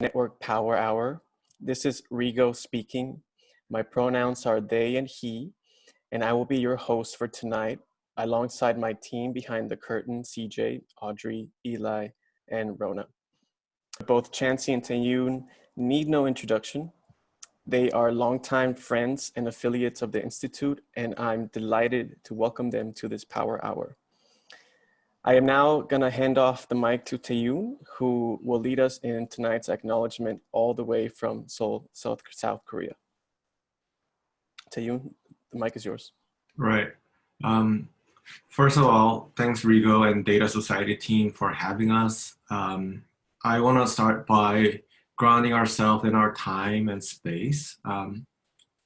Network Power Hour. This is Rigo speaking. My pronouns are they and he, and I will be your host for tonight alongside my team behind the curtain, CJ, Audrey, Eli, and Rona. Both Chancey and Taeyoon need no introduction. They are longtime friends and affiliates of the Institute, and I'm delighted to welcome them to this Power Hour. I am now going to hand off the mic to Taeyoon, who will lead us in tonight's acknowledgement all the way from Seoul, South, South Korea. Taeyoon, the mic is yours. Right. Um, first of all, thanks Rigo and Data Society team for having us. Um, I want to start by grounding ourselves in our time and space. Um,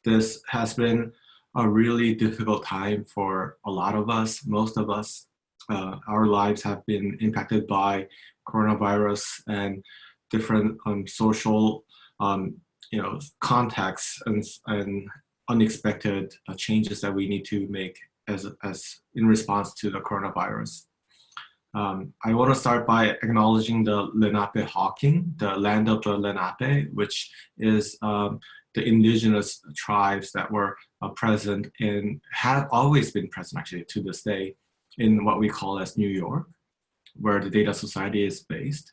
this has been a really difficult time for a lot of us, most of us. Uh, our lives have been impacted by coronavirus and different um, social um, you know, contexts and, and unexpected uh, changes that we need to make as, as in response to the coronavirus. Um, I want to start by acknowledging the Lenapehoking, the land of the Lenape, which is um, the indigenous tribes that were uh, present and have always been present actually to this day in what we call as New York, where the Data Society is based.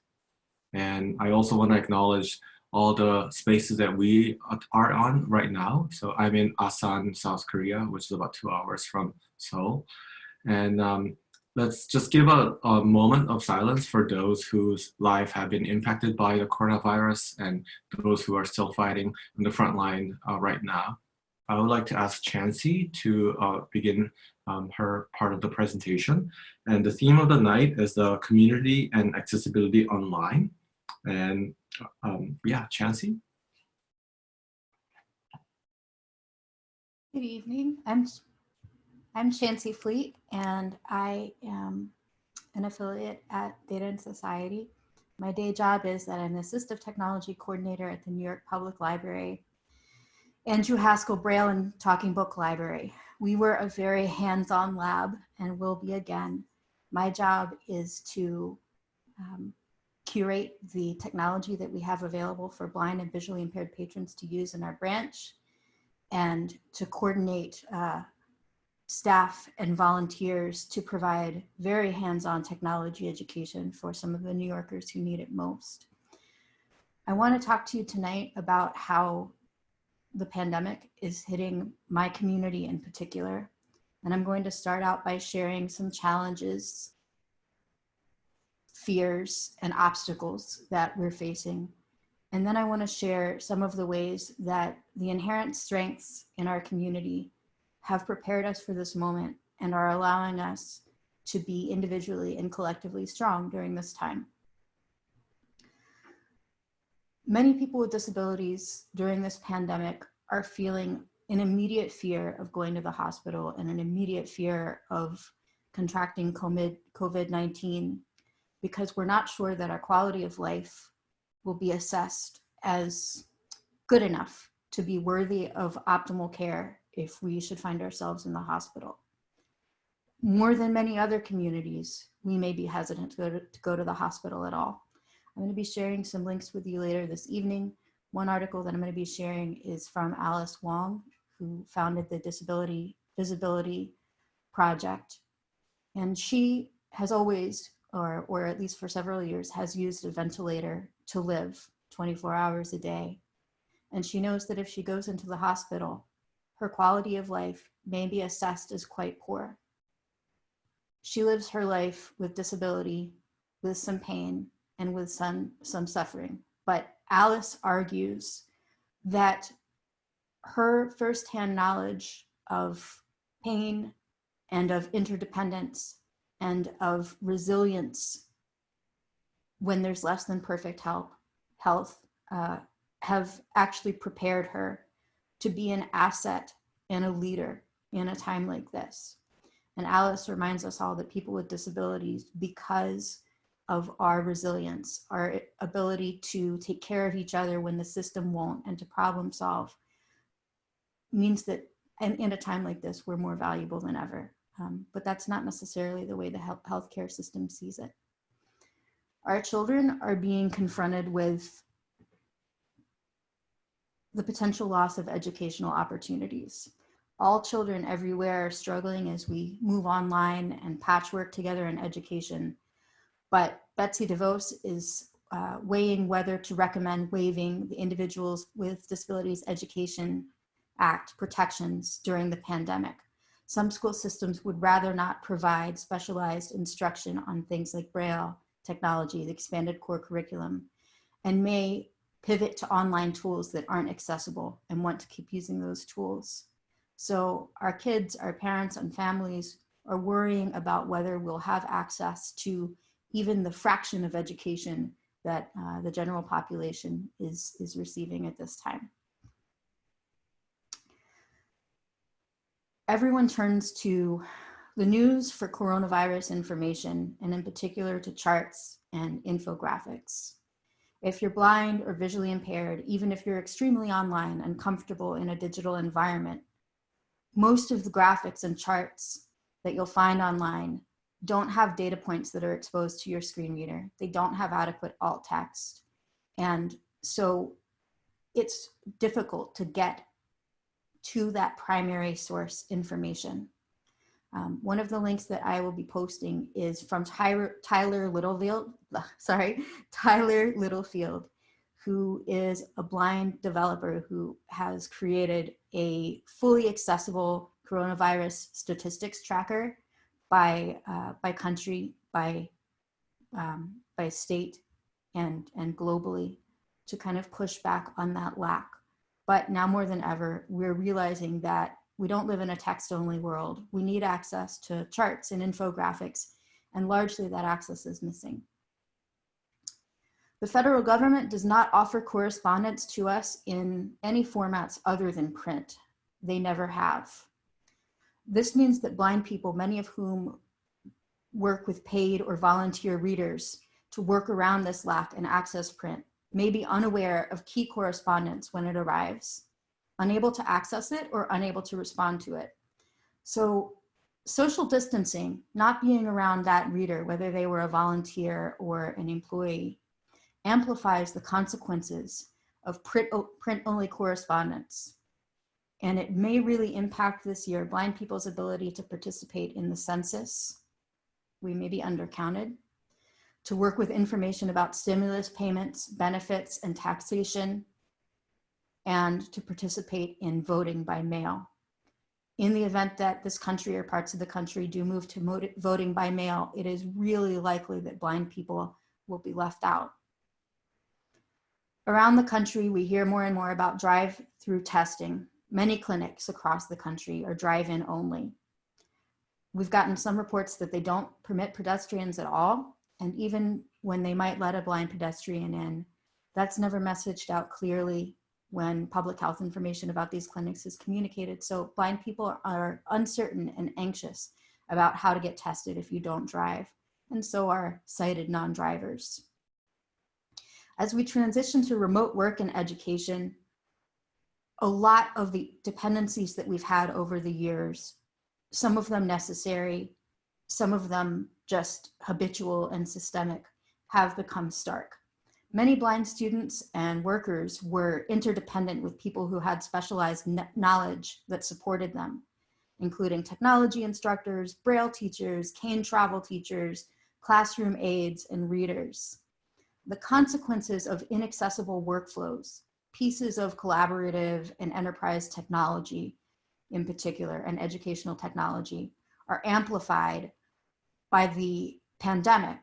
And I also want to acknowledge all the spaces that we are on right now. So I'm in Asan, South Korea, which is about two hours from Seoul. And um, let's just give a, a, moment of silence for those whose life have been impacted by the coronavirus and those who are still fighting on the front line uh, right now. I would like to ask Chancey to uh, begin um, her part of the presentation. And the theme of the night is the community and accessibility online. And um, yeah, Chancey. Good evening. I'm I'm Chancey Fleet, and I am an affiliate at Data and Society. My day job is that I'm the Assistive Technology Coordinator at the New York Public Library Andrew Heiskell Braille and Talking Book Library. We were a very hands-on lab and will be again. My job is to um, curate the technology that we have available for blind and visually impaired patrons to use in our branch and to coordinate uh, staff and volunteers to provide very hands-on technology education for some of the New Yorkers who need it most. I want to talk to you tonight about how the pandemic is hitting my community in particular. And I'm going to start out by sharing some challenges fears and obstacles that we're facing. And then I wanna share some of the ways that the inherent strengths in our community have prepared us for this moment and are allowing us to be individually and collectively strong during this time. Many people with disabilities during this pandemic are feeling an immediate fear of going to the hospital and an immediate fear of contracting COVID-19 because we're not sure that our quality of life will be assessed as good enough to be worthy of optimal care if we should find ourselves in the hospital. More than many other communities, we may be hesitant to go to, to go to the hospital at all. I'm gonna be sharing some links with you later this evening. One article that I'm gonna be sharing is from Alice Wong, who founded the Disability Visibility Project. And she has always or, or at least for several years, has used a ventilator to live 24 hours a day. And she knows that if she goes into the hospital, her quality of life may be assessed as quite poor. She lives her life with disability, with some pain, and with some, some suffering. But Alice argues that her firsthand knowledge of pain and of interdependence and of resilience when there's less than perfect health, health uh, have actually prepared her to be an asset and a leader in a time like this. And Alice reminds us all that people with disabilities, because of our resilience, our ability to take care of each other when the system won't and to problem solve, means that in, in a time like this, we're more valuable than ever. Um, but that's not necessarily the way the health healthcare system sees it. Our children are being confronted with the potential loss of educational opportunities. All children everywhere are struggling as we move online and patchwork together in education. But Betsy DeVos is uh, weighing whether to recommend waiving the Individuals with Disabilities Education Act protections during the pandemic. Some school systems would rather not provide specialized instruction on things like Braille, technology, the expanded core curriculum, and may pivot to online tools that aren't accessible and want to keep using those tools. So our kids, our parents and families are worrying about whether we'll have access to even the fraction of education that uh, the general population is, is receiving at this time. Everyone turns to the news for coronavirus information, and in particular to charts and infographics. If you're blind or visually impaired, even if you're extremely online and comfortable in a digital environment, most of the graphics and charts that you'll find online don't have data points that are exposed to your screen reader. They don't have adequate alt text. And so it's difficult to get to that primary source information. Um, one of the links that I will be posting is from Tyler, Tyler Littlefield, sorry, Tyler Littlefield, who is a blind developer who has created a fully accessible coronavirus statistics tracker by, uh, by country, by, um, by state, and, and globally to kind of push back on that lack. But now more than ever, we're realizing that we don't live in a text only world. We need access to charts and infographics, and largely that access is missing. The federal government does not offer correspondence to us in any formats other than print. They never have. This means that blind people, many of whom work with paid or volunteer readers to work around this lack and access print, may be unaware of key correspondence when it arrives unable to access it or unable to respond to it. So social distancing, not being around that reader, whether they were a volunteer or an employee, amplifies the consequences of print-only correspondence. And it may really impact this year blind people's ability to participate in the census. We may be undercounted. To work with information about stimulus payments, benefits, and taxation, and to participate in voting by mail. In the event that this country or parts of the country do move to voting by mail, it is really likely that blind people will be left out. Around the country, we hear more and more about drive-through testing. Many clinics across the country are drive-in only. We've gotten some reports that they don't permit pedestrians at all, and even when they might let a blind pedestrian in, that's never messaged out clearly when public health information about these clinics is communicated. So blind people are uncertain and anxious about how to get tested if you don't drive, and so are sighted non-drivers. As we transition to remote work and education, a lot of the dependencies that we've had over the years, some of them necessary, some of them just habitual and systemic, have become stark. Many blind students and workers were interdependent with people who had specialized knowledge that supported them, including technology instructors, braille teachers, cane travel teachers, classroom aides, and readers. The consequences of inaccessible workflows, pieces of collaborative and enterprise technology in particular, and educational technology, are amplified by the pandemic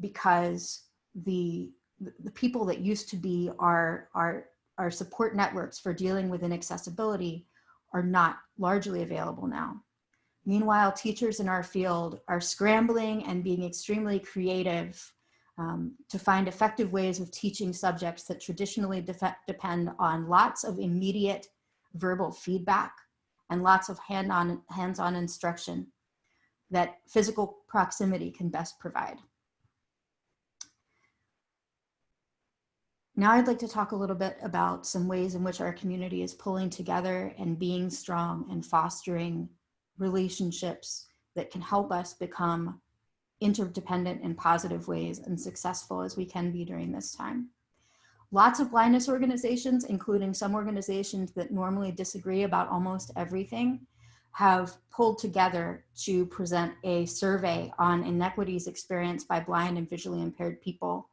because the the people that used to be our, our, our support networks for dealing with inaccessibility are not largely available now. Meanwhile, teachers in our field are scrambling and being extremely creative um, to find effective ways of teaching subjects that traditionally depend on lots of immediate verbal feedback and lots of hand-on hands-on instruction that physical proximity can best provide. Now I'd like to talk a little bit about some ways in which our community is pulling together and being strong and fostering relationships that can help us become interdependent in positive ways and successful as we can be during this time. Lots of blindness organizations, including some organizations that normally disagree about almost everything, have pulled together to present a survey on inequities experienced by blind and visually impaired people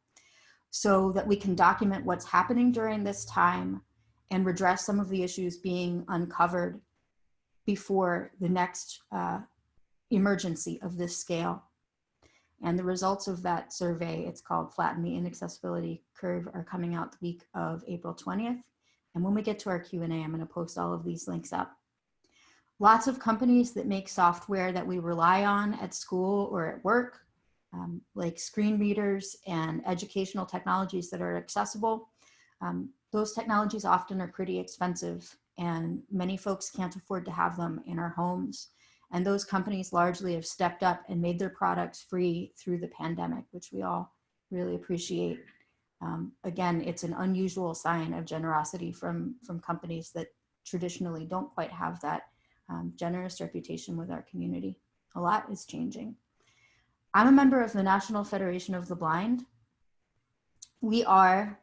so that we can document what's happening during this time and redress some of the issues being uncovered before the next uh, emergency of this scale. And the results of that survey, it's called Flatten the Inaccessibility Curve, are coming out the week of April 20th. And when we get to our Q&A, I'm gonna post all of these links up. Lots of companies that make software that we rely on at school or at work, um, like screen readers and educational technologies that are accessible. Um, those technologies often are pretty expensive and many folks can't afford to have them in our homes. And those companies largely have stepped up and made their products free through the pandemic, which we all really appreciate. Um, again, it's an unusual sign of generosity from, from companies that traditionally don't quite have that um, generous reputation with our community. A lot is changing. I'm a member of the National Federation of the Blind. We are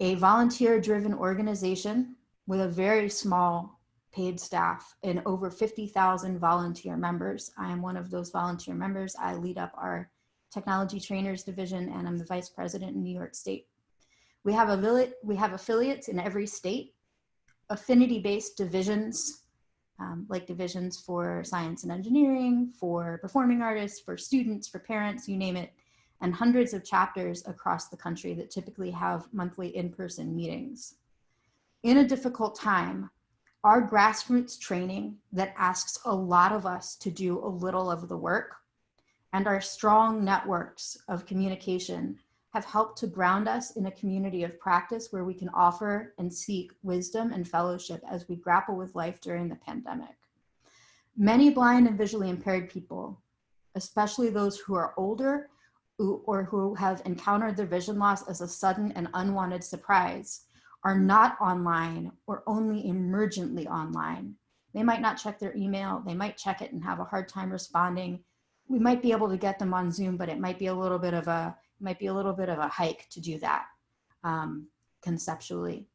a volunteer driven organization with a very small paid staff and over 50,000 volunteer members. I am one of those volunteer members. I lead up our technology trainers division and I'm the vice president in New York State. We have, a, we have affiliates in every state, affinity-based divisions, um, like divisions for science and engineering, for performing artists, for students, for parents, you name it, and hundreds of chapters across the country that typically have monthly in-person meetings. In a difficult time, our grassroots training that asks a lot of us to do a little of the work and our strong networks of communication have helped to ground us in a community of practice where we can offer and seek wisdom and fellowship as we grapple with life during the pandemic. Many blind and visually impaired people, especially those who are older or who have encountered their vision loss as a sudden and unwanted surprise, are not online or only emergently online. They might not check their email, they might check it and have a hard time responding. We might be able to get them on Zoom, but it might be a little bit of a, might be a little bit of a hike to do that um, conceptually.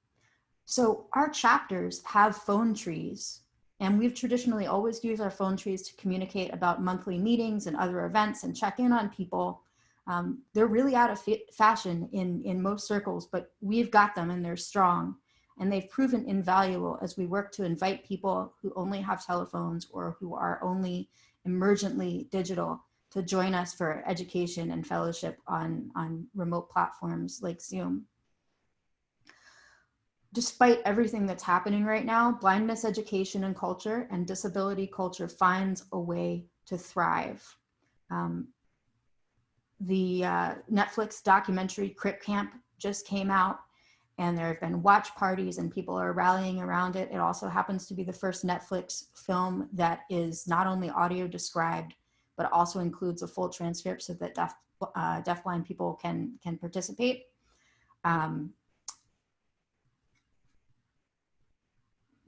So our chapters have phone trees and we've traditionally always used our phone trees to communicate about monthly meetings and other events and check in on people um, they're really out of fashion in, in most circles, but we've got them and they're strong. And they've proven invaluable as we work to invite people who only have telephones or who are only emergently digital to join us for education and fellowship on, on remote platforms like Zoom. Despite everything that's happening right now, blindness education and culture and disability culture finds a way to thrive. Um, the uh, Netflix documentary Crip Camp just came out and there have been watch parties and people are rallying around it. It also happens to be the first Netflix film that is not only audio described, but also includes a full transcript so that deaf, uh, deafblind people can, can participate. Um,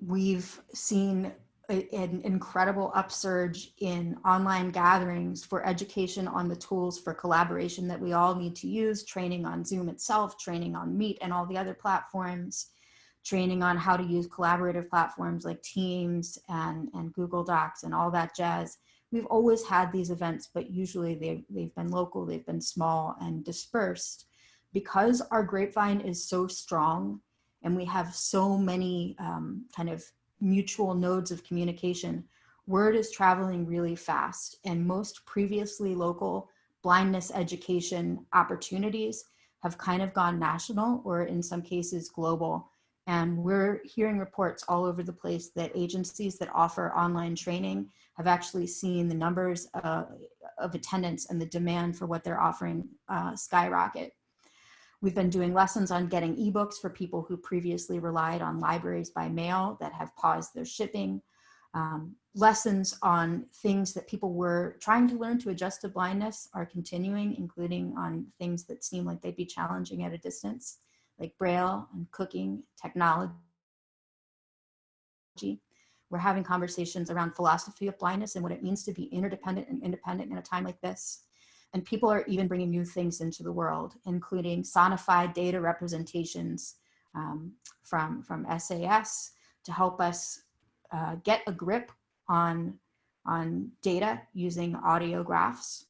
we've seen an incredible upsurge in online gatherings for education on the tools for collaboration that we all need to use, training on Zoom itself, training on Meet and all the other platforms, training on how to use collaborative platforms like Teams and, and Google Docs and all that jazz. We've always had these events, but usually they've, they've been local, they've been small and dispersed. Because our grapevine is so strong and we have so many um, kind of mutual nodes of communication, word is traveling really fast and most previously local blindness education opportunities have kind of gone national or in some cases global. And we're hearing reports all over the place that agencies that offer online training have actually seen the numbers uh, of attendance and the demand for what they're offering uh, skyrocket. We've been doing lessons on getting ebooks for people who previously relied on libraries by mail that have paused their shipping. Um, lessons on things that people were trying to learn to adjust to blindness are continuing, including on things that seem like they'd be challenging at a distance, like Braille and cooking, technology. We're having conversations around philosophy of blindness and what it means to be interdependent and independent in a time like this And people are even bringing new things into the world, including sonified data representations um, from, from SAS to help us uh, get a grip on, on data using audiographs.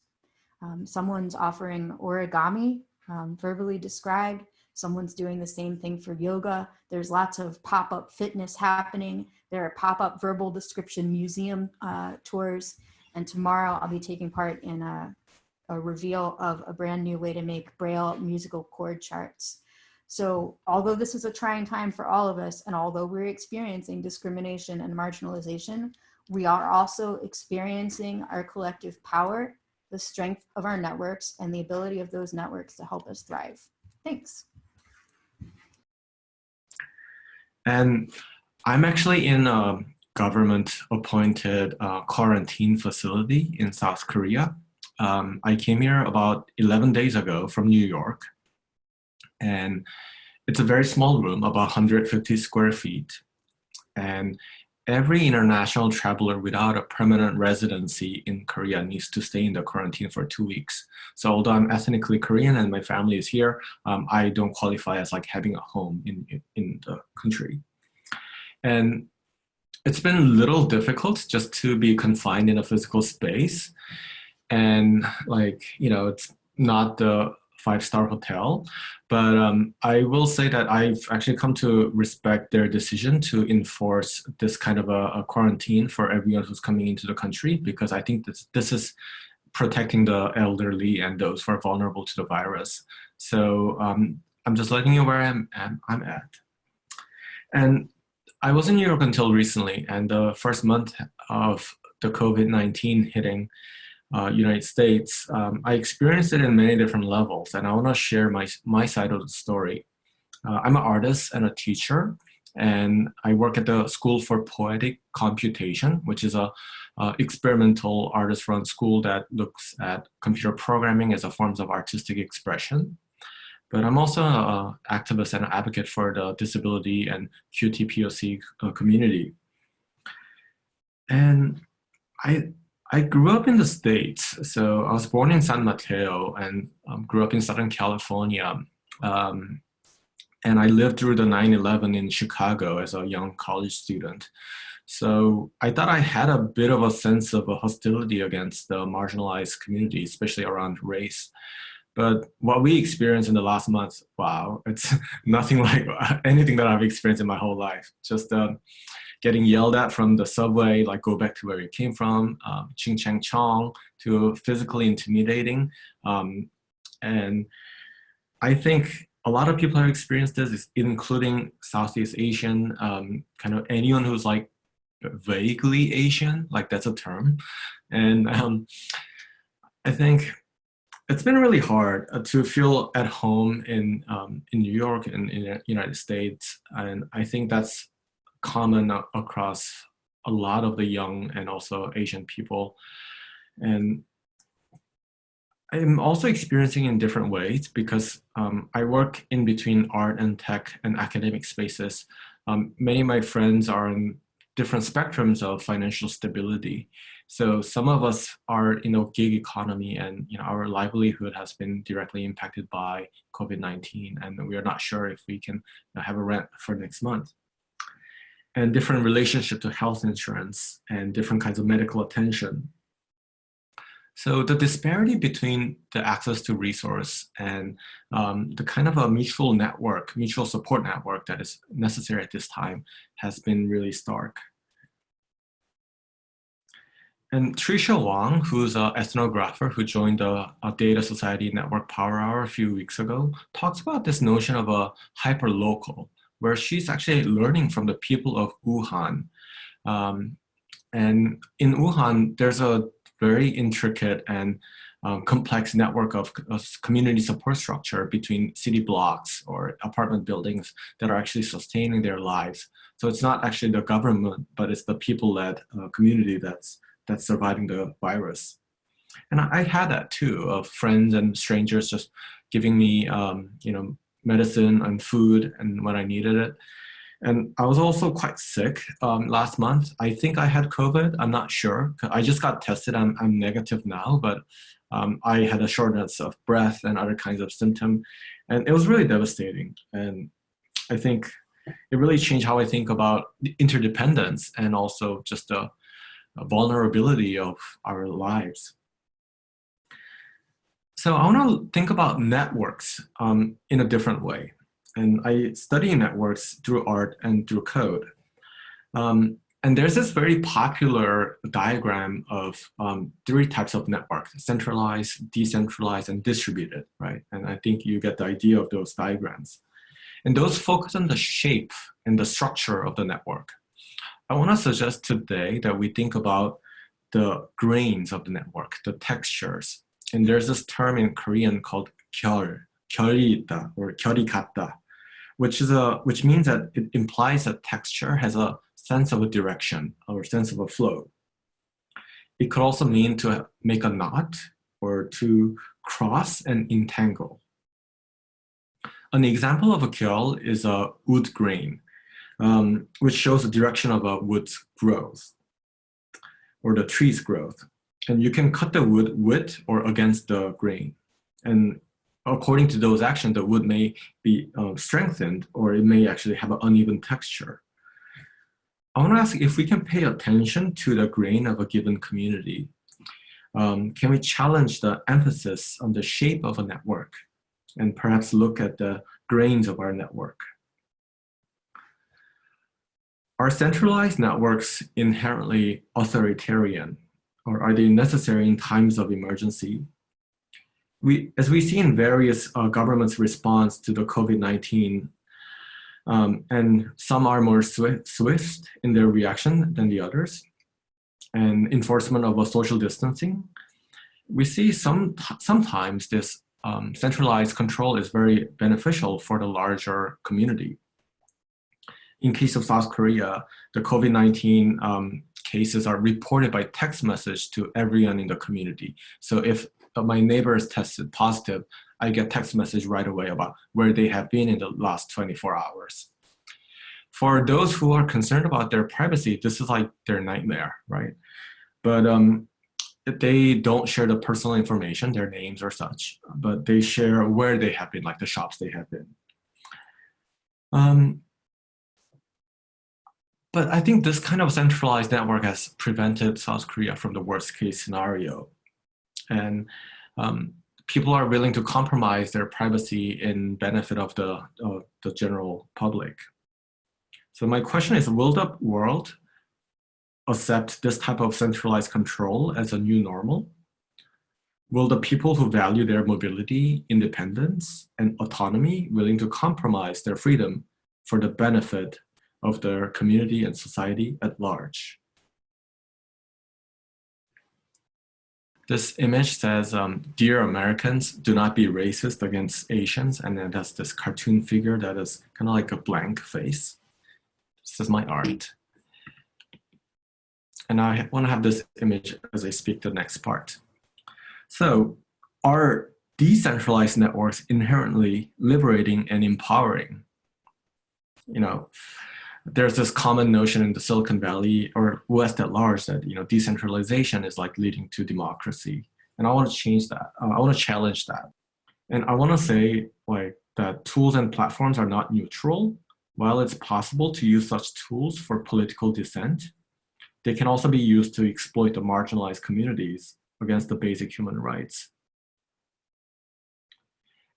Um, someone's offering origami, um, verbally described. Someone's doing the same thing for yoga. There's lots of pop-up fitness happening. There are pop-up verbal description museum uh, tours. And tomorrow I'll be taking part in a, a reveal of a brand new way to make Braille musical chord charts. So although this is a trying time for all of us, and although we're experiencing discrimination and marginalization, we are also experiencing our collective power, the strength of our networks, and the ability of those networks to help us thrive. Thanks. And I'm actually in a government appointed uh, quarantine facility in South Korea. Um, I came here about 11 days ago from New York and it's a very small room, about 150 square feet. And every international traveler without a permanent residency in Korea needs to stay in the quarantine for two weeks. So although I'm ethnically Korean and my family is here, um, I don't qualify as like having a home in, in the country. And it's been a little difficult just to be confined in a physical space. And like, you know, it's not the five-star hotel. But um, I will say that I've actually come to respect their decision to enforce this kind of a, a, quarantine for everyone who's coming into the country because I think this, this is protecting the elderly and those who are vulnerable to the virus. So um, I'm just letting you where I'm, I'm at. And I was in New York until recently and the first month of the COVID-19 hitting, uh, United States, um, I experienced it in many different levels, and I want to share my, my side of the story. Uh, I'm an artist and a teacher, and I work at the School for Poetic Computation, which is a uh, experimental artist-run school that looks at computer programming as a forms of artistic expression. But I'm also an activist and an advocate for the disability and QTPOC uh, community. And I, I grew up in the States. So I was born in San Mateo and um, grew up in Southern California. Um, and I lived through the 9-11 in Chicago as a young college student. So I thought I had a bit of a sense of a hostility against the marginalized community, especially around race. But what we experienced in the last month, wow, it's nothing like anything that I've experienced in my whole life. Just uh, getting yelled at from the subway, like go back to where you came from, um, ching chang chong, to physically intimidating. Um, and I think a lot of people have experienced this, including Southeast Asian, um, kind of anyone who's like vaguely Asian, like that's a term. And um, I think it's been really hard uh, to feel at home in um, in New York and in the United States, and I think that's common across a lot of the young and also Asian people. And I'm also experiencing in different ways because um, I work in between art and tech and academic spaces. Um, many of my friends are in different spectrums of financial stability. So some of us are in a gig economy and you know, our livelihood has been directly impacted by COVID-19 and we are not sure if we can have a rent for next month and different relationship to health insurance and different kinds of medical attention. So the disparity between the access to resource and um, the kind of a mutual network, mutual support network that is necessary at this time has been really stark. And Tricia Wang, who's an ethnographer who joined the Data Society Network Power Hour a few weeks ago, talks about this notion of a hyperlocal, where she's actually learning from the people of Wuhan. Um, and in Wuhan, there's a very intricate and um, complex network of, of, community support structure between city blocks or apartment buildings that are actually sustaining their lives. So it's not actually the government, but it's the people-led uh, community that's, that's surviving the virus. And I, I, had that too, of friends and strangers just giving me, um, you know, medicine and food and when I needed it. And I was also quite sick um, last month. I think I had COVID. I'm not sure. I just got tested. I'm, I'm negative now, but Um, I had a shortness of breath and other kinds of symptom, and it was really devastating. And I think it really changed how I think about interdependence and also just the vulnerability of our lives. So I want to think about networks um, in a different way. And I study networks through art and through code. Um, and there's this very popular diagram of um, three types of networks, centralized, decentralized, and distributed, right? And I think you get the idea of those diagrams. And those focus on the shape and the structure of the network. I want to suggest today that we think about the grains of the network, the textures. And there's this term in Korean called 결, 결이 있다, or 결이 같다, which, is a, which means that it implies that texture has a sense of a direction or sense of a flow. It could also mean to make a knot or to cross and entangle. An example of a 결 is a wood grain, um, which shows the direction of a wood's growth or the tree's growth. And you can cut the wood with or against the grain. And according to those actions, the wood may be uh, strengthened or it may actually have an uneven texture. I want to ask if we can pay attention to the grain of a given community. Um, can we challenge the emphasis on the shape of a network and perhaps look at the grains of our network? Are centralized networks inherently authoritarian or are they necessary in times of emergency? We, as we see in various uh, governments' response to the COVID-19, um, and some are more swift, in their reaction than the others, and enforcement of a social distancing, we see some sometimes this um, centralized control is very beneficial for the larger community. In case of South Korea, the COVID-19 um, cases are reported by text message to everyone in the community. So if my neighbor is tested positive, I get text message right away about where they have been in the last 24 hours. For those who are concerned about their privacy, this is like their nightmare, right? But um, they don't share the personal information, their names or such, but they share where they have been, like the shops they have been. Um, but I think this kind of centralized network has prevented South Korea from the worst case scenario. And um, people are willing to compromise their privacy in benefit of the, of the general public. So my question is, will the world accept this type of centralized control as a new normal? Will the people who value their mobility, independence, and autonomy willing to compromise their freedom for the benefit of their community and society at large? This image says, um, dear Americans, do not be racist against Asians. And then there's this cartoon figure that is kind of like a blank face. This is my art. And I want to have this image as I speak the next part. So are decentralized networks inherently liberating and empowering? You know, there's this common notion in the Silicon Valley or West at large that, you know, decentralization is like leading to democracy. And I want to change that. Uh, I want to challenge that. And I want to say like that tools and platforms are not neutral. While it's possible to use such tools for political dissent, they can also be used to exploit the marginalized communities against the basic human rights.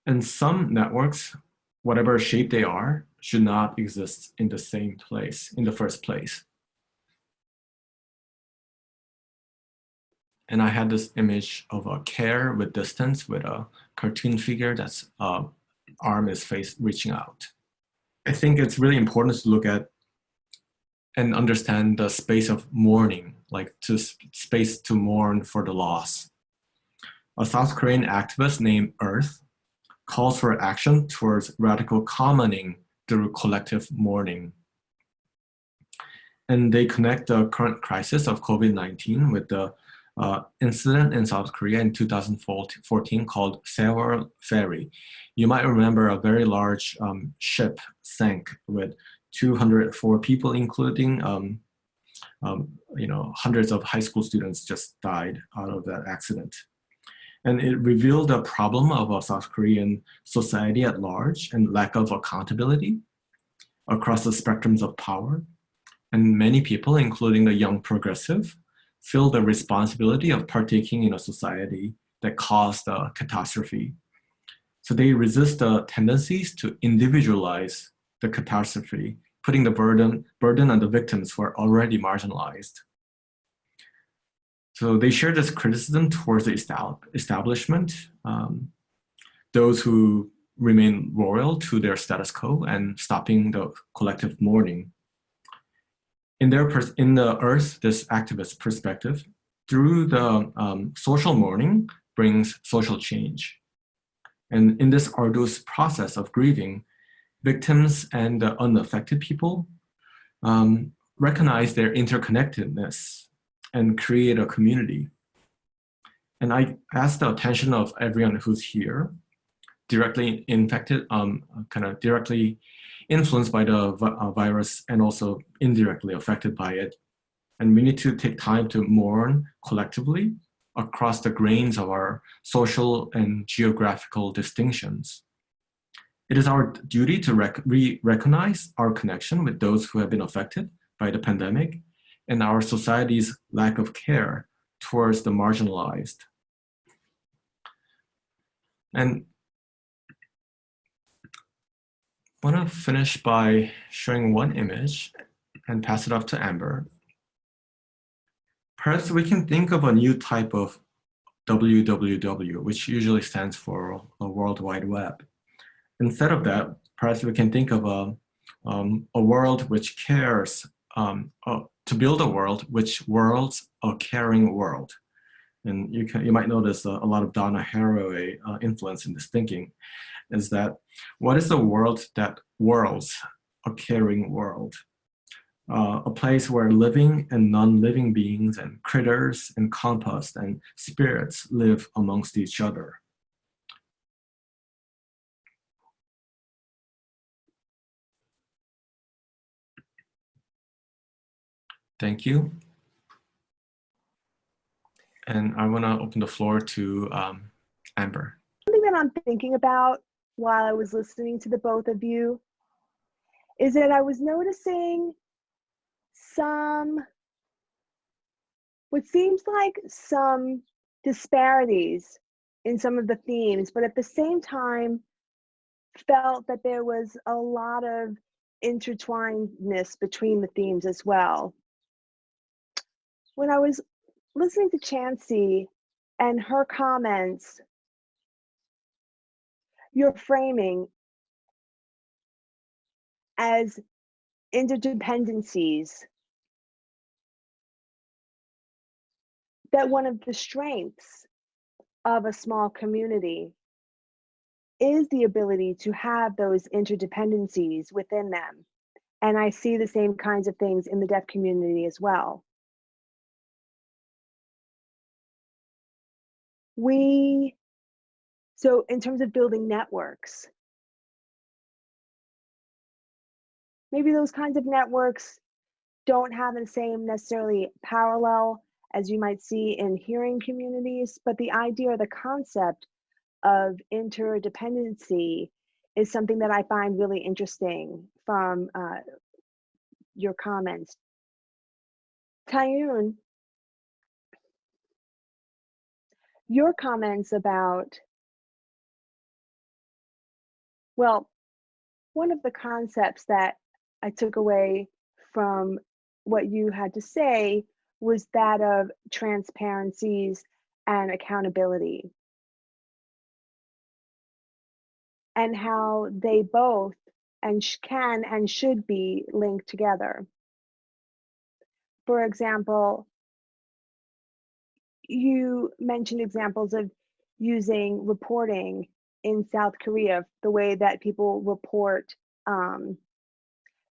And some networks, whatever shape they are, should not exist in the same place in the first place. And I had this image of a care with distance with a cartoon figure that's uh, arm is face reaching out. I think it's really important to look at and understand the space of mourning, like to space to mourn for the loss. A South Korean activist named Earth calls for action towards radical commoning through collective mourning. And they connect the current crisis of COVID-19 with the uh, incident in South Korea in 2014 called Sewol Ferry. You might remember a very large um, ship sank with 204 people, including um, um, you know hundreds of high school students just died out of that accident. And it revealed a problem of a South Korean society at large and lack of accountability across the spectrums of power. And many people, including the young progressive, feel the responsibility of partaking in a society that caused a catastrophe. So they resist the tendencies to individualize the catastrophe, putting the burden, burden on the victims who are already marginalized. So they share this criticism towards the establishment, um, those who remain loyal to their status quo and stopping the collective mourning. In, their in the Earth, this activist perspective, through the um, social mourning brings social change. And in this arduous process of grieving, victims and the unaffected people um, recognize their interconnectedness and create a community. And I ask the attention of everyone who's here, directly infected, um, kind of directly influenced by the uh, virus and also indirectly affected by it. And we need to take time to mourn collectively across the grains of our social and geographical distinctions. It is our duty to rec re recognize our connection with those who have been affected by the pandemic and our society's lack of care towards the marginalized. And I want to finish by showing one image and pass it off to Amber. Perhaps we can think of a new type of WWW, which usually stands for a World Wide Web. Instead of that, perhaps we can think of a, um, a world which cares, um, to build a world which worlds a caring world. And you, can, you might notice a, a lot of Donna Haraway uh, influence in this thinking, is that what is the world that worlds a caring world? Uh, a place where living and non-living beings and critters and compost and spirits live amongst each other. Thank you. And I want to open the floor to um, Amber. Something that I'm thinking about while I was listening to the both of you is that I was noticing some, what seems like some disparities in some of the themes, but at the same time, felt that there was a lot of intertwinedness between the themes as well when I was listening to Chancey and her comments, your framing as interdependencies, that one of the strengths of a small community is the ability to have those interdependencies within them. And I see the same kinds of things in the deaf community as well. We so in terms of building networks maybe those kinds of networks don't have the same necessarily parallel as you might see in hearing communities but the idea or the concept of interdependency is something that i find really interesting from uh, your comments. Taeyoon, your comments about, well, one of the concepts that I took away from what you had to say was that of transparencies and accountability and how they both and can and should be linked together. For example, you mentioned examples of using reporting in South Korea, the way that people report um,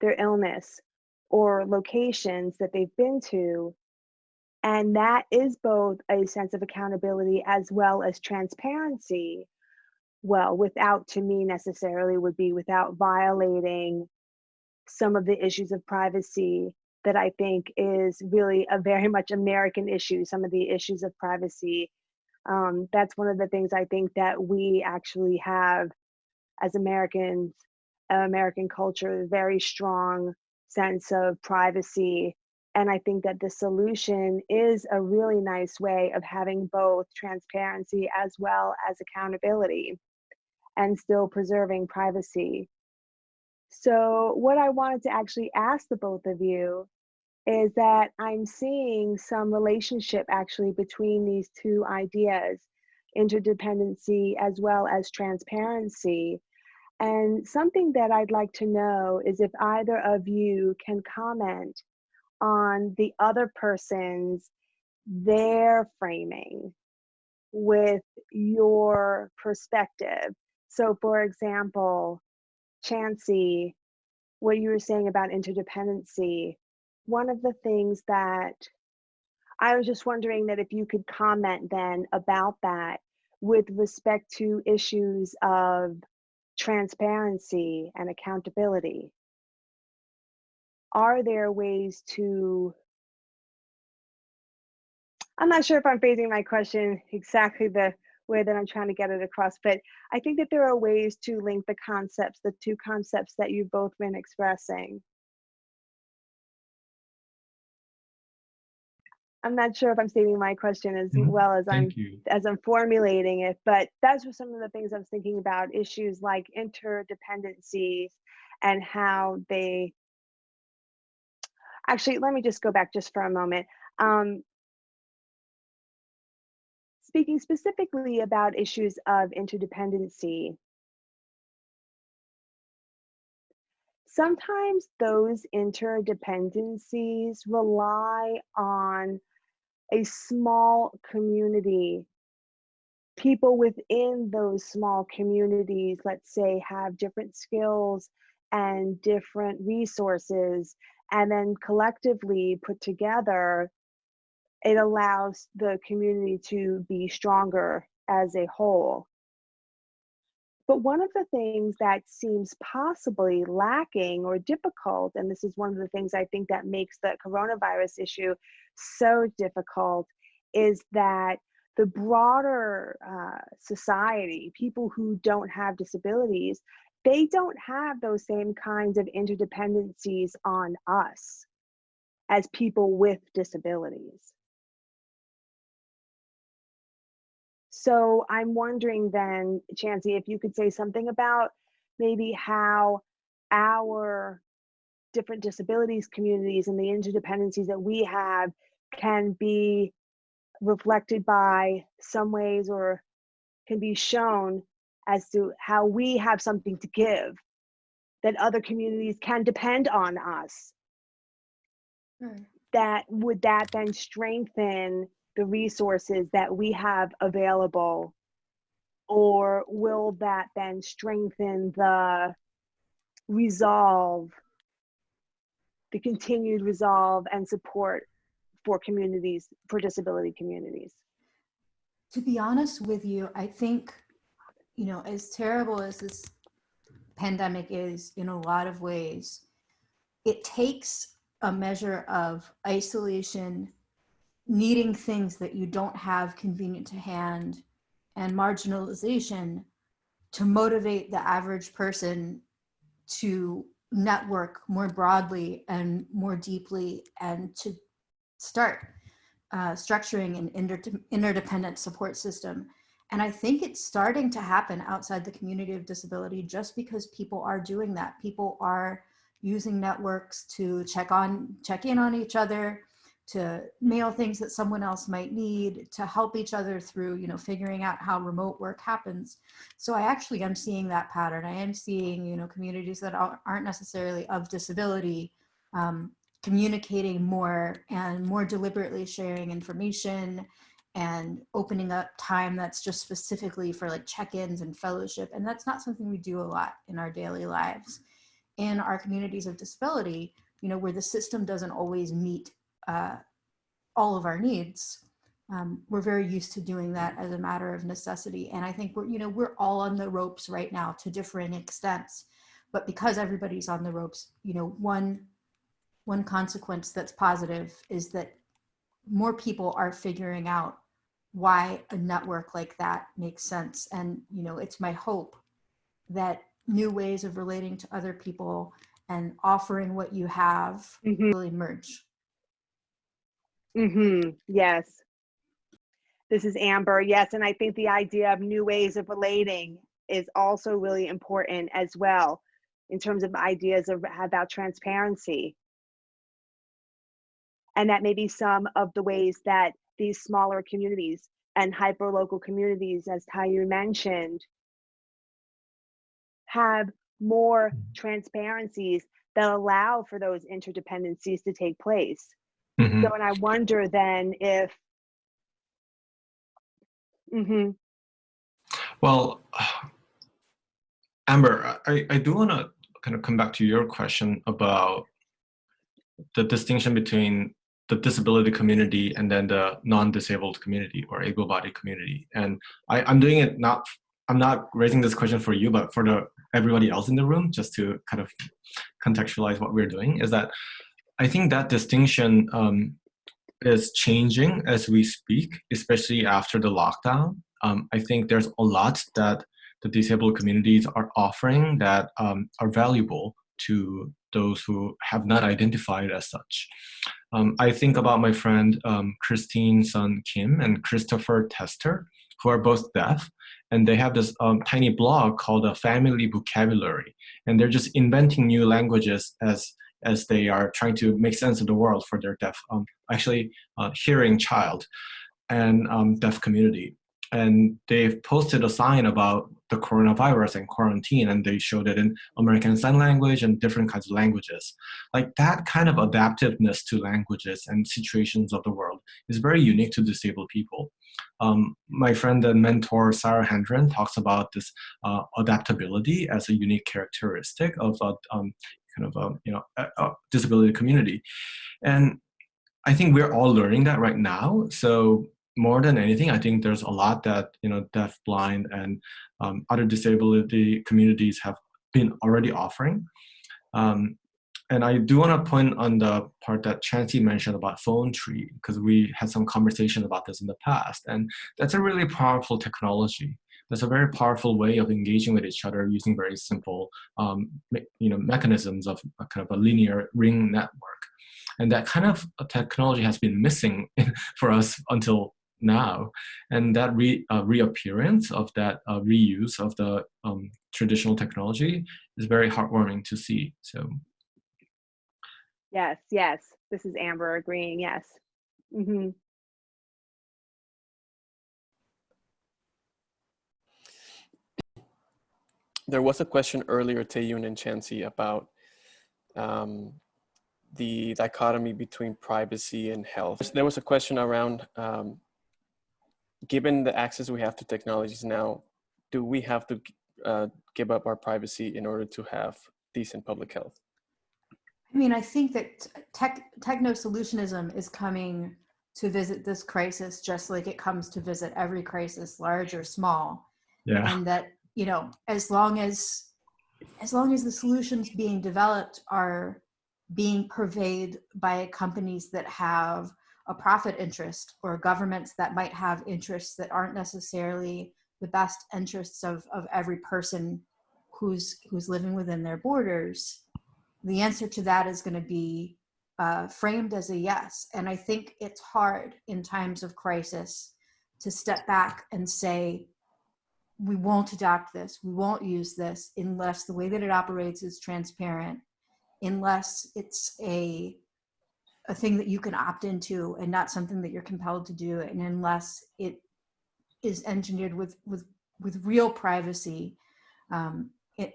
their illness or locations that they've been to. And that is both a sense of accountability as well as transparency. Well, without to me necessarily would be without violating some of the issues of privacy that I think is really a very much American issue, some of the issues of privacy Um, that's one of the things I think that we actually have as Americans, American culture, a very strong sense of privacy. And I think that the solution is a really nice way of having both transparency as well as accountability and still preserving privacy. So, what I wanted to actually ask the both of you is that I'm seeing some relationship actually between these two ideas interdependency as well as transparency. And something that I'd like to know is if either of you can comment on the other person's their framing with your perspective. So, for example, Chancey, what you were saying about interdependency, one of the things that I was just wondering that if you could comment then about that with respect to issues of transparency and accountability. Are there ways to I'm not sure if I'm phrasing my question exactly the way that I'm trying to get it across, but I think that there are ways to link the concepts, the two concepts that you've both been expressing. I'm not sure if I'm stating my question as Mhm. well as I'm you. as I'm formulating it, but that's just some of the things I was thinking about issues like interdependencies and how they actually let me just go back just for a moment. Um, speaking specifically about issues of interdependency, sometimes those interdependencies rely on a small community. People within those small communities, let's say, have different skills and different resources, and then collectively put together, it allows the community to be stronger as a whole. But one of the things that seems possibly lacking or difficult, and this is one of the things I think that makes the coronavirus issue so difficult, is that the broader uh, society, people who don't have disabilities, they don't have those same kinds of interdependencies on us as people with disabilities. So I'm wondering then, Chancey, if you could say something about maybe how our different disabilities communities and the interdependencies that we have can be reflected by some ways or can be shown as to how we have something to give that other communities can depend on us. Hmm. That would that then strengthen the resources that we have available? Or will that then strengthen the resolve the continued resolve and support for communities for disability communities? To be honest with you, I think, you know, as terrible as this pandemic is in a lot of ways, it takes a measure of isolation, needing things that you don't have convenient to hand, and marginalization to motivate the average person to network more broadly and more deeply and to start uh, structuring an inter- interdependent support system. And I think it's starting to happen outside the community of disability just because people are doing that. People are using networks to check on, check in on each other, to mail things that someone else might need, to help each other through, you know, figuring out how remote work happens. So I actually am seeing that pattern. I am seeing, you know, communities that aren't necessarily of disability um, communicating more and more deliberately sharing information and opening up time that's just specifically for like check-ins and fellowship. And that's not something we do a lot in our daily lives. In our communities of disability, you know, where the system doesn't always meet uh, all of our needs, um, we're very used to doing that as a matter of necessity. And I think we're, you know, we're all on the ropes right now to different extents. But because everybody's on the ropes, you know, one one consequence that's positive is that more people are figuring out why a network like that makes sense. And, you know, it's my hope that new ways of relating to other people and offering what you have Mhm. really merge. Mm-hmm. Yes. This is Amber. Yes, and I think the idea of new ways of relating is also really important as well in terms of ideas of about transparency. And that maybe some of the ways that these smaller communities and hyper-local communities, as Taeyoon mentioned, have more transparencies that allow for those interdependencies to take place. Mhm. So, and I wonder then if, hmm Well, Amber, I, I do want to kind of come back to your question about the distinction between the disability community and then the non-disabled community or able-bodied community. And I, I'm doing it not, I'm not raising this question for you, but for the everybody else in the room, just to kind of contextualize what we're doing, is that I think that distinction um, is changing as we speak, especially after the lockdown. Um, I think there's a lot that the disabled communities are offering that um, are valuable to those who have not identified as such. Um, I think about my friend um, Christine Sun Kim and Christopher Tester, who are both deaf, and they have this um, tiny blog called a Family Vocabulary, and they're just inventing new languages as as they are trying to make sense of the world for their deaf, um, actually uh, hearing child and um, deaf community. And they've posted a sign about the coronavirus and quarantine, and they showed it in American Sign Language and different kinds of languages. Like that kind of adaptiveness to languages and situations of the world is very unique to disabled people. Um, my friend and mentor Sarah Hendren talks about this uh, adaptability as a unique characteristic of a um, kind of a you know disability community, and I think we're all learning that right now. So more than anything, I think there's a lot that you know deaf, blind, and um, other disability communities have been already offering. Um, and I do want to point on the part that Chancey mentioned about phone tree, because we had some conversation about this in the past. And that's a really powerful technology. That's a very powerful way of engaging with each other using very simple um, you know, mechanisms of a kind of a linear ring network. And that kind of technology has been missing for us until now. And that re, uh, reappearance of that uh, reuse of the um, traditional technology is very heartwarming to see. So Yes, yes. This is Amber agreeing. Yes. hmm There was a question earlier, Taeyoon and Chancey, about um, the dichotomy between privacy and health. There was a question around, um, given the access we have to technologies now, do we have to uh, give up our privacy in order to have decent public health? I mean, I think that tech, techno solutionism is coming to visit this crisis just like it comes to visit every crisis, large or small. yeah, And that, you know, as long as as long as the solutions being developed are being purveyed by companies that have a profit interest or governments that might have interests that aren't necessarily the best interests of, of every person who's who's living within their borders the answer to that is going to be uh, framed as a yes. And I think it's hard in times of crisis to step back and say, we won't adopt this, we won't use this unless the way that it operates is transparent, unless it's a a thing that you can opt into and not something that you're compelled to do, and unless it is engineered with with with real privacy um,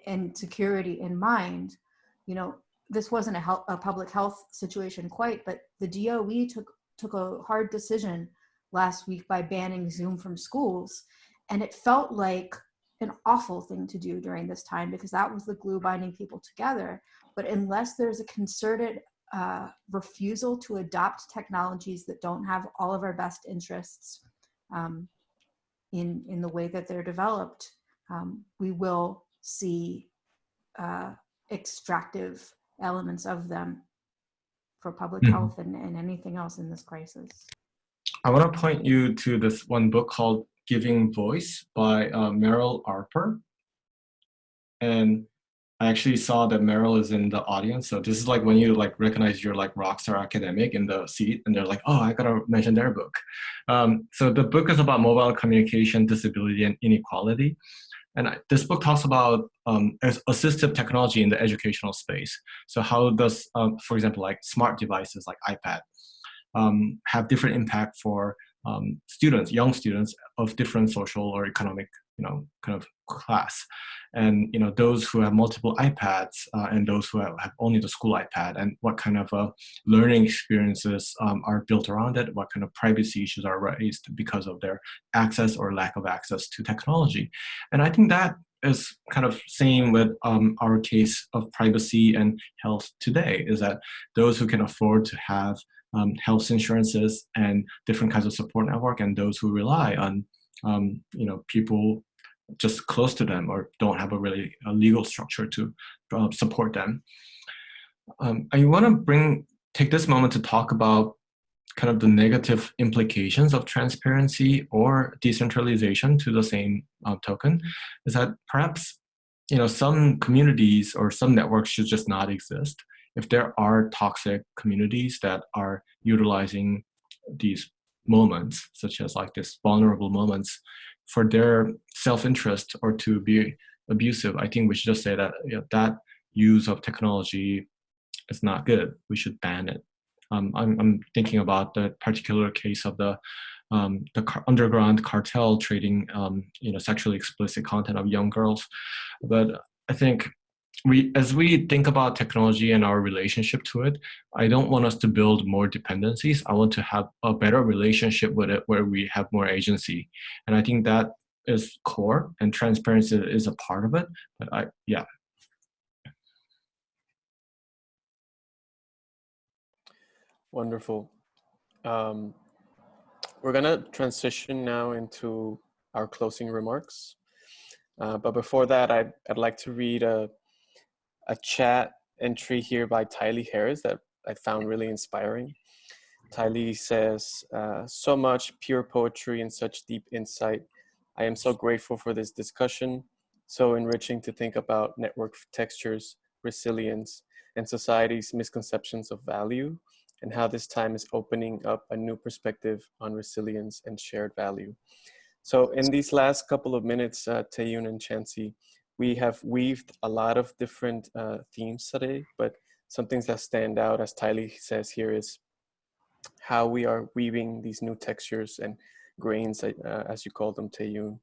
and, security in mind. You know, this wasn't a, health, a public health situation quite, but the DOE took took a hard decision last week by banning Zoom from schools, and it felt like an awful thing to do during this time because that was the glue binding people together. But unless there's a concerted uh, refusal to adopt technologies that don't have all of our best interests um, in in the way that they're developed, um, we will see. Uh, extractive elements of them for public Mhm. health and, and anything else in this crisis. I want to point you to this one book called Giving Voice by uh, Meryl Alper. And I actually saw that Meryl is in the audience. So this is like when you like recognize your like rockstar academic in the seat and they're like, oh, I gotta mention their book. Um, so the book is about mobile communication, disability, and inequality. And I, this book talks about um, assistive technology in the educational space. So how does, um, for example, like smart devices like iPad um, have different impact for um, students, young students of different social or economic, you know, kind of class. And, you know, those who have multiple iPads uh, and those who have, have, only the school iPad and what kind of uh, learning experiences um, are built around it, what kind of privacy issues are raised because of their access or lack of access to technology. And I think that is kind of same with um, our case of privacy and health today is that those who can afford to have um, health insurances and different kinds of support network and those who rely on um, you know people just close to them or don't have a really a legal structure to uh, support them. Um, I want to bring take this moment to talk about kind of the negative implications of transparency or decentralization to the same uh, token. Is that perhaps you know some communities or some networks should just not exist if there are toxic communities that are utilizing these moments, such as like this vulnerable moments, for their self-interest or to be abusive, I think we should just say that you know, that use of technology is not good. We should ban it. Um, I'm, I'm, thinking about the particular case of the um, the car underground cartel trading, um, you know, sexually explicit content of young girls. But I think we as we think about technology and our relationship to it i don't want us to build more dependencies. I want to have a better relationship with it where we have more agency. And i think that is core and transparency is a part of it but i yeah. Wonderful. Um, we're gonna transition now into our closing remarks. Uh, but before that I'd, I'd like to read a a chat entry here by Tylee Harris that I found really inspiring. Tylee says, uh, so much pure poetry and such deep insight. I am so grateful for this discussion. So enriching to think about network textures, resilience, and society's misconceptions of value and how this time is opening up a new perspective on resilience and shared value. So in these last couple of minutes, uh, Taeyoon and Chancey, we have weaved a lot of different uh, themes today, but some things that stand out, as Tylee says here, is how we are weaving these new textures and grains, uh, as you call them, Taeyoon.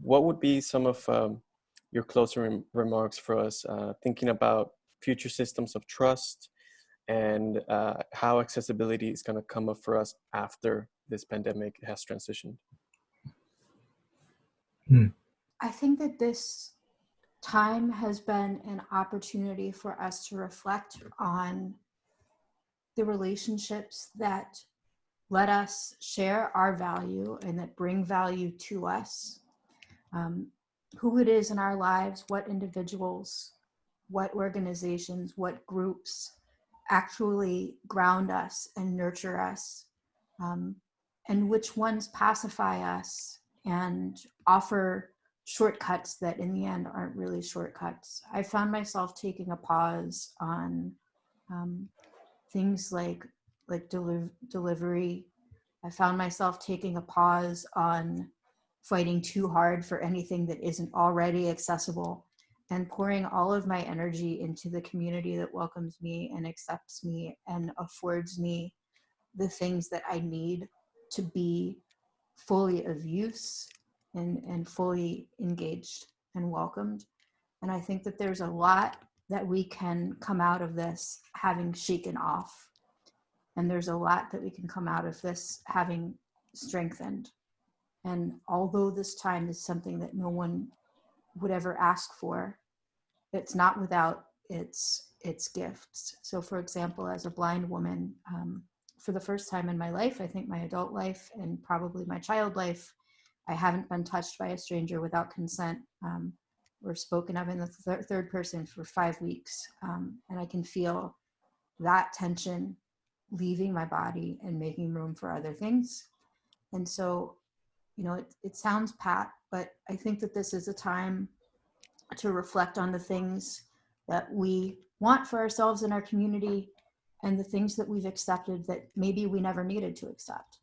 What would be some of um, your closer rem remarks for us, uh, thinking about future systems of trust and uh, how accessibility is going to come up for us after this pandemic has transitioned? Hmm. I think that this time has been an opportunity for us to reflect on the relationships that let us share our value and that bring value to us. Um, who it is in our lives, what individuals, what organizations, what groups actually ground us and nurture us, um, and which ones pacify us and offer shortcuts that in the end aren't really shortcuts. I found myself taking a pause on um, things like like deli delivery. I found myself taking a pause on fighting too hard for anything that isn't already accessible and pouring all of my energy into the community that welcomes me and accepts me and affords me the things that I need to be fully of use and, and fully engaged and welcomed. And I think that there's a lot that we can come out of this having shaken off. And there's a lot that we can come out of this having strengthened. And although this time is something that no one would ever ask for, it's not without its its gifts. So for example, as a blind woman, um, for the first time in my life, I think my adult life and probably my child life, I haven't been touched by a stranger without consent um, or spoken of in the th third person for five weeks. Um, and I can feel that tension leaving my body and making room for other things. And so, you know, it, it sounds pat, but I think that this is a time to reflect on the things that we want for ourselves and our community and the things that we've accepted that maybe we never needed to accept.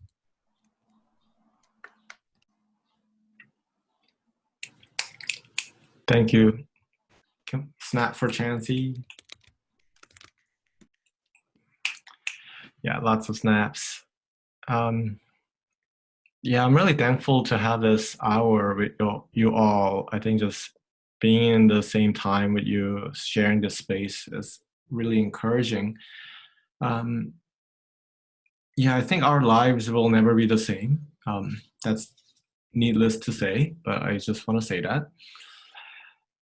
Thank you. Snap for Chancey. Yeah, lots of snaps. Um, yeah, I'm really thankful to have this hour with you, you all. I think just being in the same time with you, sharing this space is really encouraging. Um, yeah, I think our lives will never be the same. Um, that's needless to say, but I just want to say that.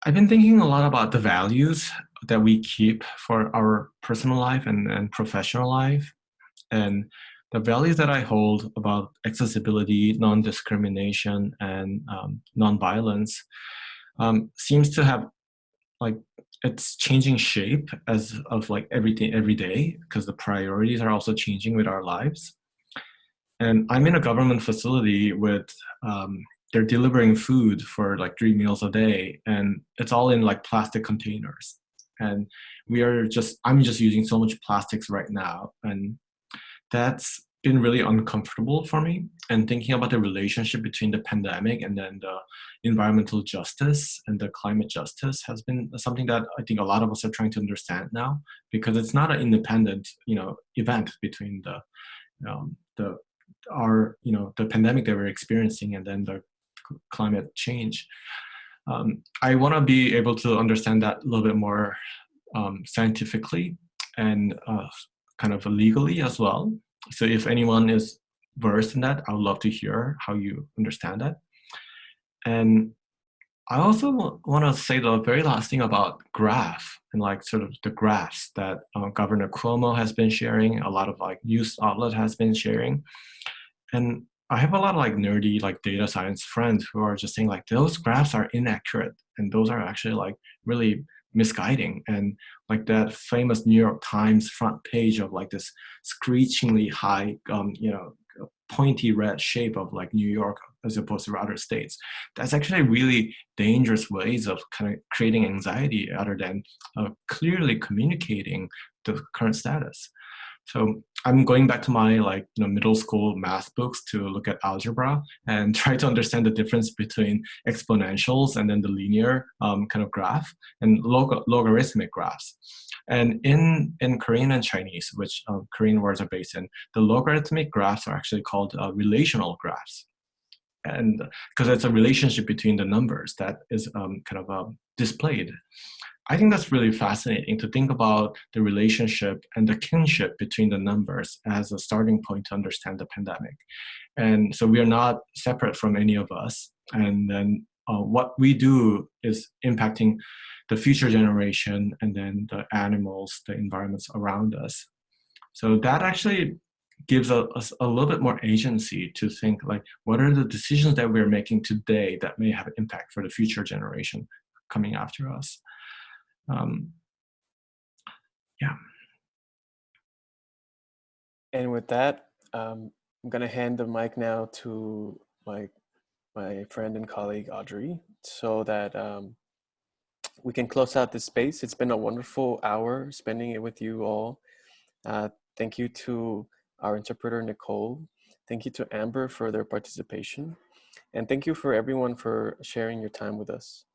I've been thinking a lot about the values that we keep for our personal life and, and professional life. And the values that I hold about accessibility, non-discrimination, and um, non-violence um, seems to have like it's changing shape as of like everything every day because the priorities are also changing with our lives. And I'm in a government facility with um, they're delivering food for like three meals a day and it's all in like plastic containers. And we are just i'm just using so much plastics right now and that's been really uncomfortable for me. And thinking about the relationship between the pandemic and then the environmental justice and the climate justice has been something that i think a lot of us are trying to understand now because it's not an independent you know event between the um, the our you know the pandemic that we're experiencing and then the climate change. Um, I want to be able to understand that a little bit more um, scientifically and uh, kind of legally as well. So if anyone is versed in that, I would love to hear how you understand that. And I also want to say the very last thing about graph and like sort of the graphs that uh, Governor Cuomo has been sharing, a lot of like news outlet has been sharing. And I have a lot of like nerdy like data science friends who are just saying like those graphs are inaccurate and those are actually like really misguiding. And like that famous New York Times front page of like this screechingly high um you know pointy red shape of like New York as opposed to other states. That's actually really dangerous ways of kind of creating anxiety other than uh, clearly communicating the current status so I'm going back to my like you know middle school math books to look at algebra and try to understand the difference between exponentials and then the linear um, kind of graph and log logarithmic graphs. And in in Korean and Chinese, which uh, Korean words are based in, the logarithmic graphs are actually called uh, relational graphs. And because it's a relationship between the numbers that is um, kind of uh, displayed. I think that's really fascinating to think about the relationship and the kinship between the numbers as a starting point to understand the pandemic. And so we are not separate from any of us. And then uh, what we do is impacting the future generation and then the animals, the environments around us. So that actually gives us a, a, little bit more agency to think like, what are the decisions that we're making today that may have impact for the future generation coming after us? Um, yeah. And with that, um, I'm going to hand the mic now to my my friend and colleague Audrey, so that um, we can close out this space. It's been a wonderful hour spending it with you all. Uh, thank you to our interpreter Nicole. Thank you to Amber for their participation, and thank you for everyone for sharing your time with us.